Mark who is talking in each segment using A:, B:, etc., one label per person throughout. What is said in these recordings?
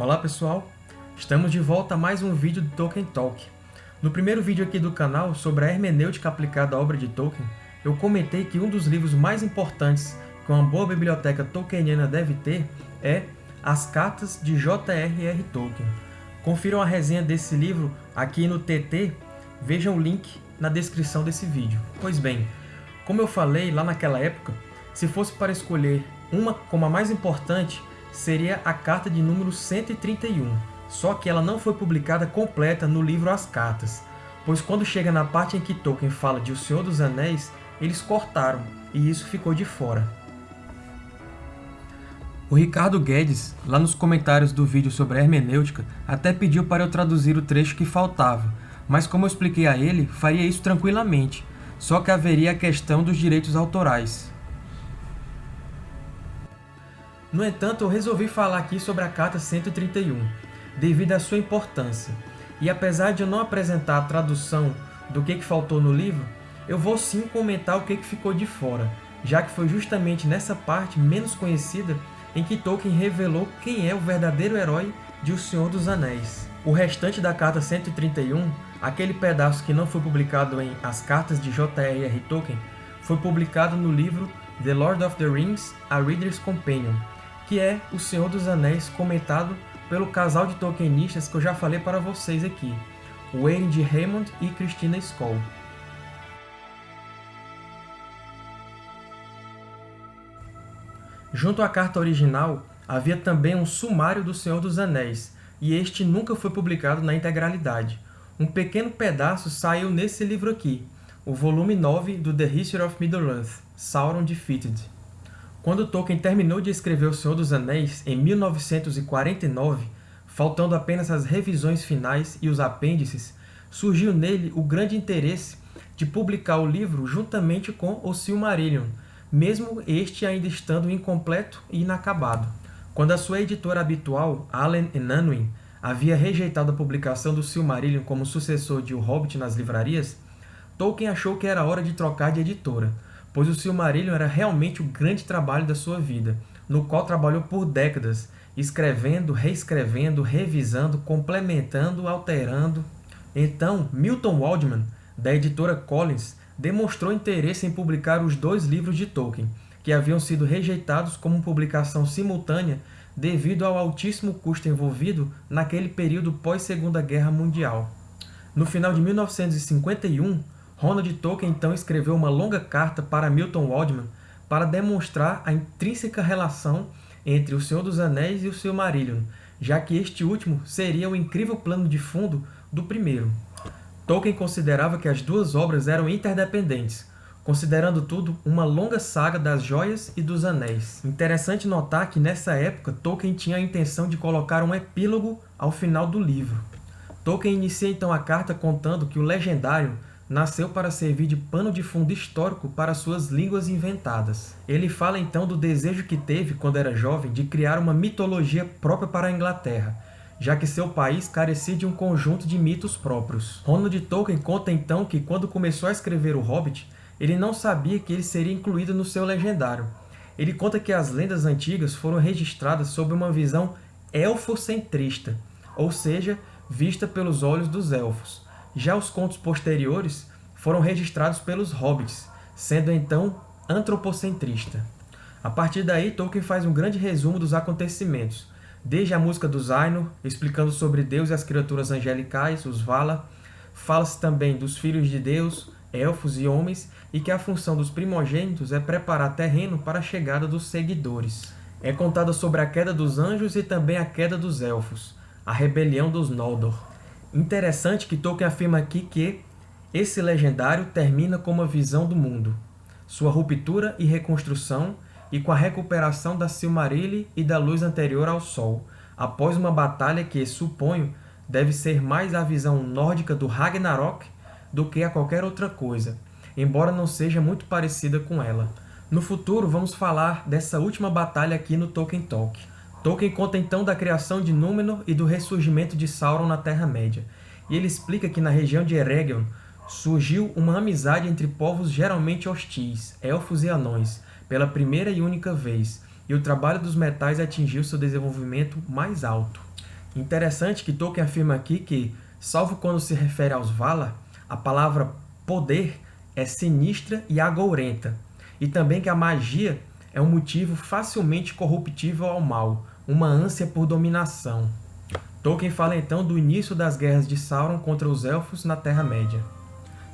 A: Olá pessoal, estamos de volta a mais um vídeo do Tolkien Talk. No primeiro vídeo aqui do canal sobre a hermenêutica aplicada à obra de Tolkien, eu comentei que um dos livros mais importantes que uma boa biblioteca tolkieniana deve ter é As Cartas de J.R.R. Tolkien. Confiram a resenha desse livro aqui no TT, vejam o link na descrição desse vídeo. Pois bem, como eu falei lá naquela época, se fosse para escolher uma como a mais importante, seria a carta de número 131, só que ela não foi publicada completa no livro As Cartas, pois quando chega na parte em que Tolkien fala de O Senhor dos Anéis, eles cortaram, e isso ficou de fora. O Ricardo Guedes, lá nos comentários do vídeo sobre a hermenêutica, até pediu para eu traduzir o trecho que faltava, mas como eu expliquei a ele, faria isso tranquilamente, só que haveria a questão dos direitos autorais. No entanto, eu resolvi falar aqui sobre a Carta 131, devido à sua importância. E apesar de eu não apresentar a tradução do que, que faltou no livro, eu vou sim comentar o que, que ficou de fora, já que foi justamente nessa parte menos conhecida em que Tolkien revelou quem é o verdadeiro herói de O Senhor dos Anéis. O restante da Carta 131, aquele pedaço que não foi publicado em As Cartas de J.R.R. Tolkien, foi publicado no livro The Lord of the Rings, A Reader's Companion, que é O Senhor dos Anéis comentado pelo casal de Tolkienistas que eu já falei para vocês aqui, Wayne de Raymond e Christina Skoll. Junto à carta original, havia também um sumário do Senhor dos Anéis, e este nunca foi publicado na integralidade. Um pequeno pedaço saiu nesse livro aqui, o volume 9 do The History of Middle-earth, Sauron Defeated. Quando Tolkien terminou de escrever O Senhor dos Anéis, em 1949, faltando apenas as revisões finais e os apêndices, surgiu nele o grande interesse de publicar o livro juntamente com O Silmarillion, mesmo este ainda estando incompleto e inacabado. Quando a sua editora habitual, Allen Unwin, havia rejeitado a publicação do Silmarillion como sucessor de O Hobbit nas livrarias, Tolkien achou que era hora de trocar de editora, pois o Silmarillion era realmente o grande trabalho da sua vida, no qual trabalhou por décadas, escrevendo, reescrevendo, revisando, complementando, alterando. Então, Milton Waldman, da editora Collins, demonstrou interesse em publicar os dois livros de Tolkien, que haviam sido rejeitados como publicação simultânea devido ao altíssimo custo envolvido naquele período pós-Segunda Guerra Mundial. No final de 1951, Ronald Tolkien então escreveu uma longa carta para Milton Waldman para demonstrar a intrínseca relação entre O Senhor dos Anéis e o Silmarillion, já que este último seria o incrível plano de fundo do primeiro. Tolkien considerava que as duas obras eram interdependentes, considerando tudo uma longa saga das Joias e dos Anéis. Interessante notar que nessa época Tolkien tinha a intenção de colocar um epílogo ao final do livro. Tolkien inicia então a carta contando que o Legendário nasceu para servir de pano de fundo histórico para suas línguas inventadas. Ele fala então do desejo que teve, quando era jovem, de criar uma mitologia própria para a Inglaterra, já que seu país carecia de um conjunto de mitos próprios. Ronald Tolkien conta então que, quando começou a escrever O Hobbit, ele não sabia que ele seria incluído no seu legendário. Ele conta que as lendas antigas foram registradas sob uma visão elfocentrista, ou seja, vista pelos olhos dos elfos, já os contos posteriores foram registrados pelos hobbits, sendo então antropocentrista. A partir daí, Tolkien faz um grande resumo dos acontecimentos, desde a música dos Ainur, explicando sobre Deus e as criaturas angelicais, os Vala, fala-se também dos filhos de Deus, elfos e homens, e que a função dos primogênitos é preparar terreno para a chegada dos seguidores. É contada sobre a queda dos anjos e também a queda dos elfos, a rebelião dos Noldor. Interessante que Tolkien afirma aqui que esse legendário termina com uma visão do mundo, sua ruptura e reconstrução, e com a recuperação da Silmarillion e da luz anterior ao Sol, após uma batalha que, suponho, deve ser mais a visão nórdica do Ragnarok do que a qualquer outra coisa, embora não seja muito parecida com ela. No futuro, vamos falar dessa última batalha aqui no Tolkien Talk. Tolkien conta então da criação de Númenor e do ressurgimento de Sauron na Terra-média, e ele explica que na região de Eregion surgiu uma amizade entre povos geralmente hostis, elfos e anões, pela primeira e única vez, e o trabalho dos metais atingiu seu desenvolvimento mais alto. Interessante que Tolkien afirma aqui que, salvo quando se refere aos Valar, a palavra poder é sinistra e agourenta, e também que a magia é um motivo facilmente corruptível ao mal, uma ânsia por dominação. Tolkien fala então do início das guerras de Sauron contra os Elfos na Terra-média.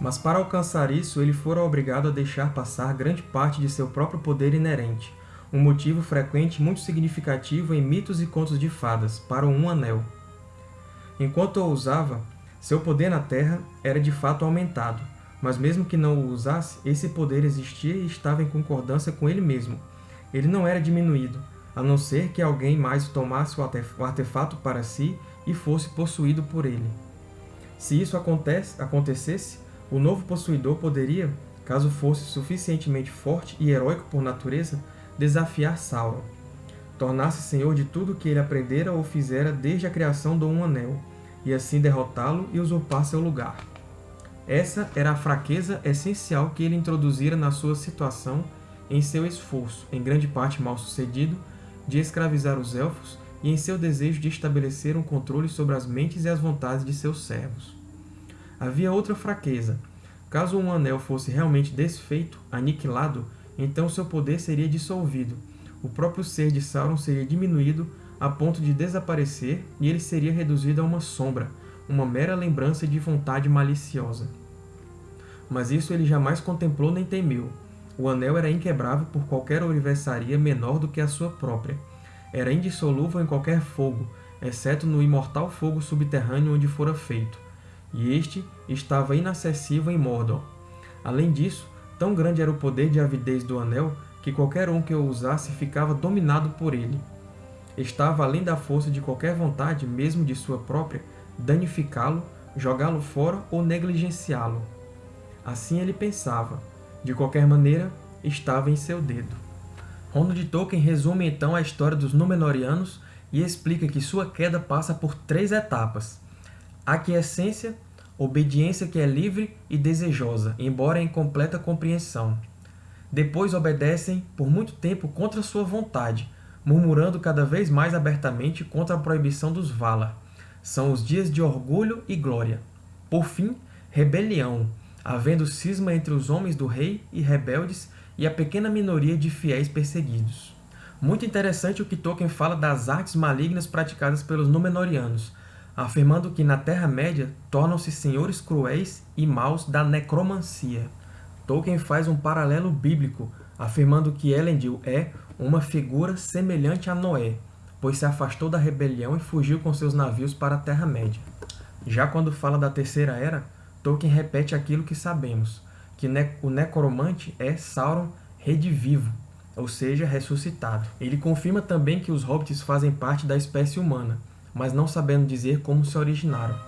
A: Mas para alcançar isso, ele fora obrigado a deixar passar grande parte de seu próprio poder inerente, um motivo frequente muito significativo em mitos e contos de fadas, para o Um Anel. Enquanto o usava, seu poder na Terra era de fato aumentado, mas mesmo que não o usasse, esse poder existia e estava em concordância com ele mesmo. Ele não era diminuído, a não ser que alguém mais tomasse o artefato para si e fosse possuído por ele. Se isso acontece, acontecesse, o novo possuidor poderia, caso fosse suficientemente forte e heróico por natureza, desafiar Sauron, tornar-se senhor de tudo que ele aprendera ou fizera desde a criação do Um Anel, e assim derrotá-lo e usurpar seu lugar. Essa era a fraqueza essencial que ele introduzira na sua situação em seu esforço, em grande parte mal sucedido, de escravizar os Elfos e em seu desejo de estabelecer um controle sobre as mentes e as vontades de seus servos. Havia outra fraqueza. Caso um anel fosse realmente desfeito, aniquilado, então seu poder seria dissolvido. O próprio ser de Sauron seria diminuído a ponto de desaparecer e ele seria reduzido a uma sombra, uma mera lembrança de vontade maliciosa. Mas isso ele jamais contemplou nem temeu. O anel era inquebrável por qualquer universaria menor do que a sua própria. Era indissolúvel em qualquer fogo, exceto no imortal fogo subterrâneo onde fora feito, e este estava inacessível em Mordor. Além disso, tão grande era o poder de avidez do anel que qualquer um que o usasse ficava dominado por ele. Estava além da força de qualquer vontade, mesmo de sua própria, danificá-lo, jogá-lo fora ou negligenciá-lo. Assim ele pensava, de qualquer maneira, estava em seu dedo. Ronald Tolkien resume então a história dos Númenóreanos e explica que sua queda passa por três etapas. Aquiescência, obediência que é livre e desejosa, embora em completa compreensão. Depois obedecem por muito tempo contra sua vontade, murmurando cada vez mais abertamente contra a proibição dos Valar. São os dias de orgulho e glória. Por fim, rebelião, havendo cisma entre os homens do rei e rebeldes e a pequena minoria de fiéis perseguidos. Muito interessante o que Tolkien fala das artes malignas praticadas pelos Númenóreanos, afirmando que na Terra-média tornam-se senhores cruéis e maus da necromancia. Tolkien faz um paralelo bíblico, afirmando que Elendil é uma figura semelhante a Noé, pois se afastou da rebelião e fugiu com seus navios para a Terra-média. Já quando fala da Terceira Era, Tolkien repete aquilo que sabemos, que o necromante é Sauron redivivo, ou seja, ressuscitado. Ele confirma também que os hobbits fazem parte da espécie humana, mas não sabendo dizer como se originaram.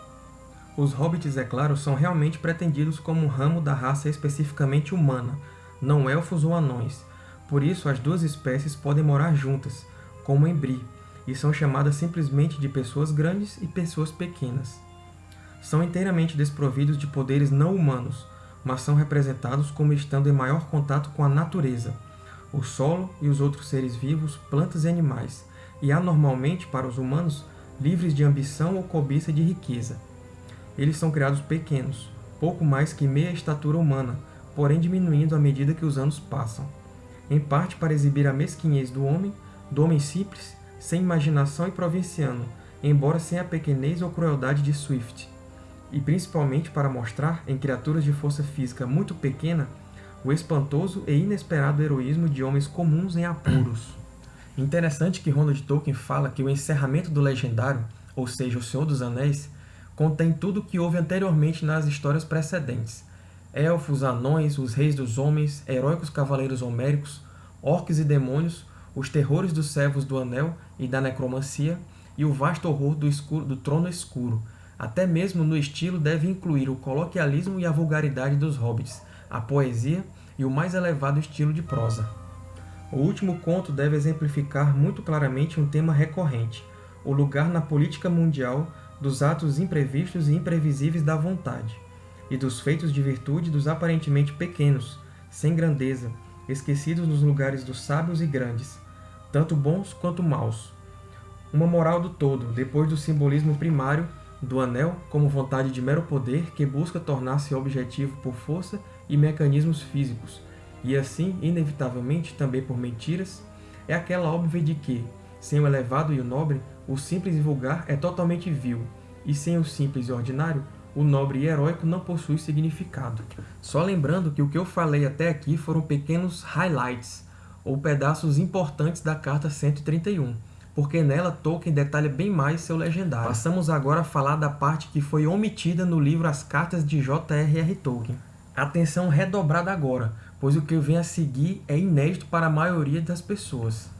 A: Os hobbits, é claro, são realmente pretendidos como um ramo da raça especificamente humana, não elfos ou anões. Por isso, as duas espécies podem morar juntas, como em Bree, e são chamadas simplesmente de pessoas grandes e pessoas pequenas são inteiramente desprovidos de poderes não humanos, mas são representados como estando em maior contato com a natureza, o solo e os outros seres vivos, plantas e animais, e anormalmente, para os humanos, livres de ambição ou cobiça de riqueza. Eles são criados pequenos, pouco mais que meia estatura humana, porém diminuindo à medida que os anos passam. Em parte para exibir a mesquinhez do homem, do homem simples, sem imaginação e provinciano, embora sem a pequenez ou crueldade de Swift, e principalmente para mostrar, em criaturas de força física muito pequena, o espantoso e inesperado heroísmo de homens comuns em apuros. Interessante que Ronald Tolkien fala que o encerramento do Legendário, ou seja, O Senhor dos Anéis, contém tudo o que houve anteriormente nas histórias precedentes. Elfos, anões, os reis dos homens, heróicos cavaleiros homéricos, orques e demônios, os terrores dos servos do Anel e da necromancia, e o vasto horror do, escuro, do Trono Escuro, até mesmo no estilo deve incluir o coloquialismo e a vulgaridade dos hobbits, a poesia e o mais elevado estilo de prosa. O último conto deve exemplificar muito claramente um tema recorrente, o lugar na política mundial dos atos imprevistos e imprevisíveis da vontade, e dos feitos de virtude dos aparentemente pequenos, sem grandeza, esquecidos nos lugares dos sábios e grandes, tanto bons quanto maus. Uma moral do todo, depois do simbolismo primário do anel como vontade de mero poder que busca tornar-se objetivo por força e mecanismos físicos, e assim, inevitavelmente, também por mentiras, é aquela óbvia de que, sem o elevado e o nobre, o simples e vulgar é totalmente vil, e sem o simples e ordinário, o nobre e heróico não possui significado. Só lembrando que o que eu falei até aqui foram pequenos highlights, ou pedaços importantes da Carta 131, porque nela Tolkien detalha bem mais seu legendário. Passamos agora a falar da parte que foi omitida no livro As Cartas de J.R.R. Tolkien. Atenção redobrada agora, pois o que vem a seguir é inédito para a maioria das pessoas.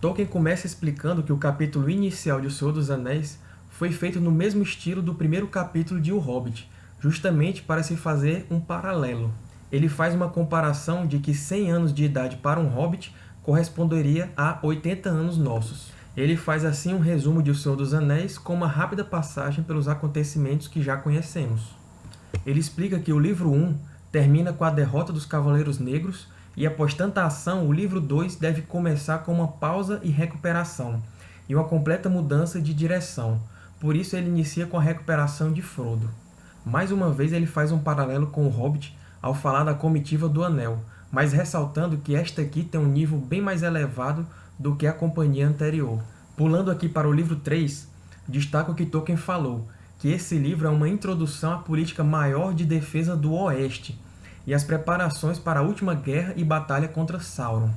A: Tolkien começa explicando que o capítulo inicial de O Senhor dos Anéis foi feito no mesmo estilo do primeiro capítulo de O Hobbit, justamente para se fazer um paralelo. Ele faz uma comparação de que 100 anos de idade para um Hobbit corresponderia a 80 anos nossos. Ele faz assim um resumo de O Senhor dos Anéis com uma rápida passagem pelos acontecimentos que já conhecemos. Ele explica que o livro 1 termina com a derrota dos Cavaleiros Negros e após tanta ação, o livro 2 deve começar com uma pausa e recuperação, e uma completa mudança de direção, por isso ele inicia com a recuperação de Frodo. Mais uma vez ele faz um paralelo com o Hobbit ao falar da comitiva do Anel, mas ressaltando que esta aqui tem um nível bem mais elevado do que a companhia anterior. Pulando aqui para o livro 3, destaco que Tolkien falou, que esse livro é uma introdução à política maior de defesa do Oeste e as preparações para a última guerra e batalha contra Sauron.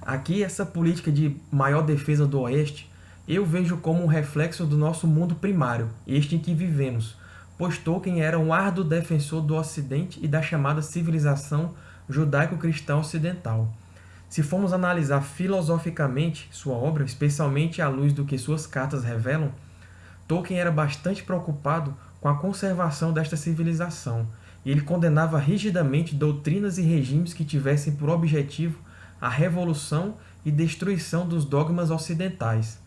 A: Aqui, essa política de maior defesa do Oeste eu vejo como um reflexo do nosso mundo primário, este em que vivemos, pois Tolkien era um árduo defensor do Ocidente e da chamada civilização judaico-cristã ocidental. Se formos analisar filosoficamente sua obra, especialmente à luz do que suas cartas revelam, Tolkien era bastante preocupado com a conservação desta civilização, e ele condenava rigidamente doutrinas e regimes que tivessem por objetivo a revolução e destruição dos dogmas ocidentais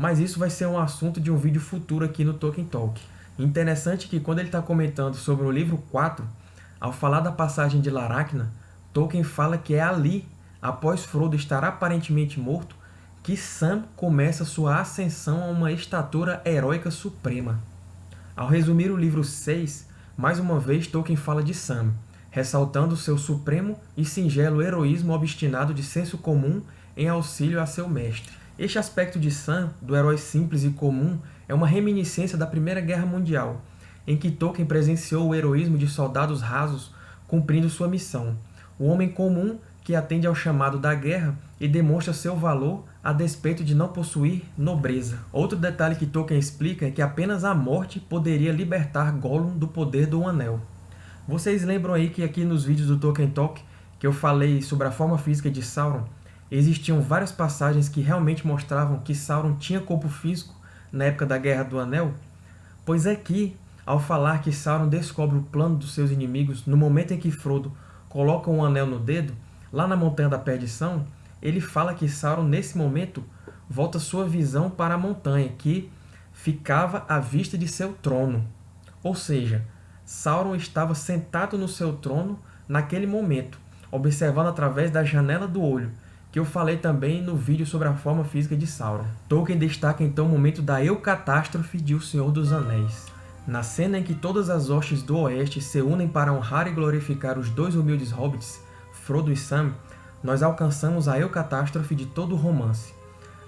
A: mas isso vai ser um assunto de um vídeo futuro aqui no Tolkien Talk. Interessante que quando ele está comentando sobre o livro 4, ao falar da passagem de Laracna, Tolkien fala que é ali, após Frodo estar aparentemente morto, que Sam começa sua ascensão a uma estatura heróica suprema. Ao resumir o livro 6, mais uma vez Tolkien fala de Sam, ressaltando seu supremo e singelo heroísmo obstinado de senso comum em auxílio a seu mestre. Este aspecto de Sam, do herói simples e comum, é uma reminiscência da Primeira Guerra Mundial, em que Tolkien presenciou o heroísmo de soldados rasos cumprindo sua missão. O homem comum que atende ao chamado da guerra e demonstra seu valor a despeito de não possuir nobreza. Outro detalhe que Tolkien explica é que apenas a morte poderia libertar Gollum do poder do Anel. Vocês lembram aí que aqui nos vídeos do Tolkien Talk que eu falei sobre a forma física de Sauron? existiam várias passagens que realmente mostravam que Sauron tinha corpo físico na época da Guerra do Anel? Pois é que, ao falar que Sauron descobre o plano dos seus inimigos no momento em que Frodo coloca um anel no dedo, lá na Montanha da Perdição, ele fala que Sauron, nesse momento, volta sua visão para a montanha, que ficava à vista de seu trono. Ou seja, Sauron estava sentado no seu trono naquele momento, observando através da janela do olho, que eu falei também no vídeo sobre a forma física de Sauron. Tolkien destaca então o momento da eucatástrofe de O Senhor dos Anéis. Na cena em que todas as hostes do Oeste se unem para honrar e glorificar os dois humildes hobbits, Frodo e Sam, nós alcançamos a eucatástrofe de todo o romance.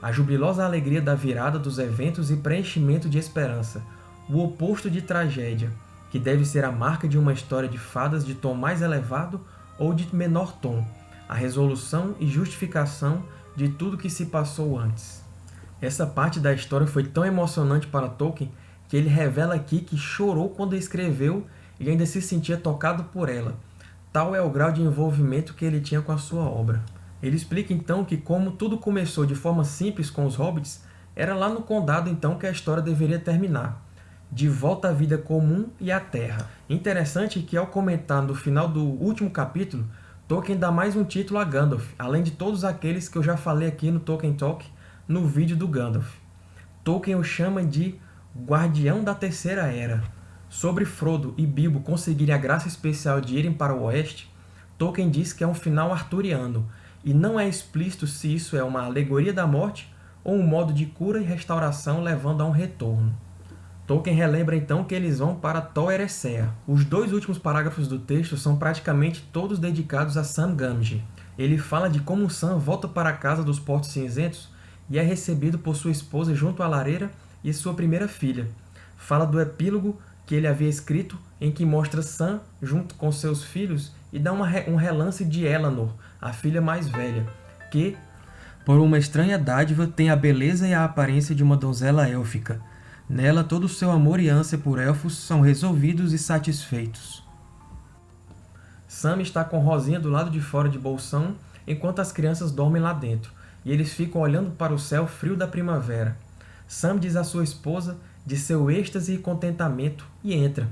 A: A jubilosa alegria da virada dos eventos e preenchimento de esperança, o oposto de tragédia, que deve ser a marca de uma história de fadas de tom mais elevado ou de menor tom, a resolução e justificação de tudo que se passou antes. Essa parte da história foi tão emocionante para Tolkien que ele revela aqui que chorou quando escreveu e ainda se sentia tocado por ela. Tal é o grau de envolvimento que ele tinha com a sua obra. Ele explica então que como tudo começou de forma simples com os hobbits, era lá no Condado então que a história deveria terminar, de volta à vida comum e à Terra. Interessante que ao comentar no final do último capítulo, Tolkien dá mais um título a Gandalf, além de todos aqueles que eu já falei aqui no Tolkien Talk, no vídeo do Gandalf. Tolkien o chama de Guardião da Terceira Era. Sobre Frodo e Bilbo conseguirem a graça especial de irem para o Oeste, Tolkien diz que é um final arturiano, e não é explícito se isso é uma alegoria da morte ou um modo de cura e restauração levando a um retorno. Tolkien relembra então que eles vão para Tol Eressëa. Os dois últimos parágrafos do texto são praticamente todos dedicados a Sam Gamgee. Ele fala de como Sam volta para a casa dos Portos Cinzentos e é recebido por sua esposa junto à lareira e sua primeira filha. Fala do epílogo que ele havia escrito, em que mostra Sam junto com seus filhos e dá uma, um relance de Elanor, a filha mais velha, que, por uma estranha dádiva, tem a beleza e a aparência de uma donzela élfica. Nela, todo o seu amor e ânsia por elfos são resolvidos e satisfeitos. Sam está com Rosinha do lado de fora de Bolsão, enquanto as crianças dormem lá dentro, e eles ficam olhando para o céu frio da primavera. Sam diz à sua esposa de seu êxtase e contentamento e entra.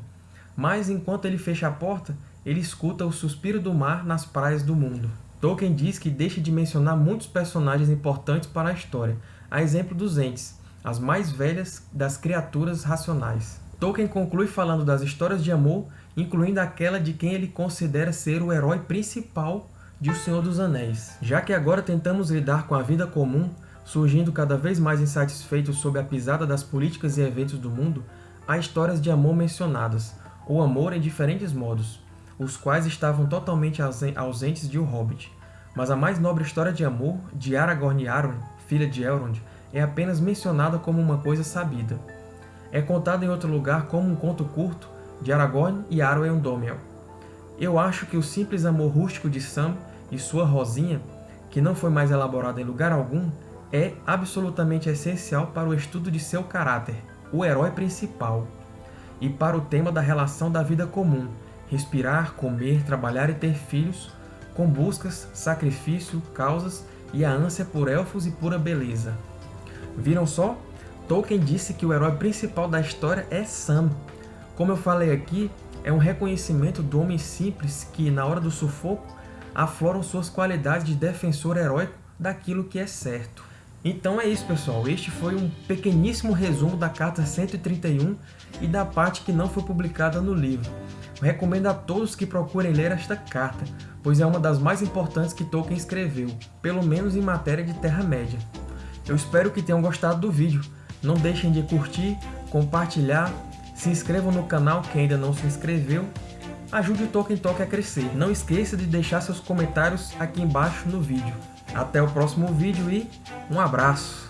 A: Mas, enquanto ele fecha a porta, ele escuta o suspiro do mar nas praias do mundo. Tolkien diz que deixa de mencionar muitos personagens importantes para a história, a exemplo dos Ents, as mais velhas das criaturas racionais. Tolkien conclui falando das histórias de amor, incluindo aquela de quem ele considera ser o herói principal de O Senhor dos Anéis. Já que agora tentamos lidar com a vida comum, surgindo cada vez mais insatisfeitos sob a pisada das políticas e eventos do mundo, há histórias de amor mencionadas, ou amor em diferentes modos, os quais estavam totalmente ausentes de O Hobbit. Mas a mais nobre história de amor, de Aragorn e Arwen, filha de Elrond, é apenas mencionada como uma coisa sabida. É contada em outro lugar como um conto curto de Aragorn e Arwen Undomiel. Eu acho que o simples amor rústico de Sam e sua Rosinha, que não foi mais elaborado em lugar algum, é absolutamente essencial para o estudo de seu caráter, o herói principal, e para o tema da relação da vida comum, respirar, comer, trabalhar e ter filhos, com buscas, sacrifício, causas e a ânsia por elfos e pura beleza. Viram só? Tolkien disse que o herói principal da história é Sam. Como eu falei aqui, é um reconhecimento do homem simples que, na hora do sufoco, afloram suas qualidades de defensor heróico daquilo que é certo. Então é isso, pessoal. Este foi um pequeníssimo resumo da carta 131 e da parte que não foi publicada no livro. Recomendo a todos que procurem ler esta carta, pois é uma das mais importantes que Tolkien escreveu, pelo menos em matéria de Terra-média. Eu espero que tenham gostado do vídeo. Não deixem de curtir, compartilhar, se inscrevam no canal quem ainda não se inscreveu. Ajude o Tolkien Talk a crescer. Não esqueça de deixar seus comentários aqui embaixo no vídeo. Até o próximo vídeo e um abraço!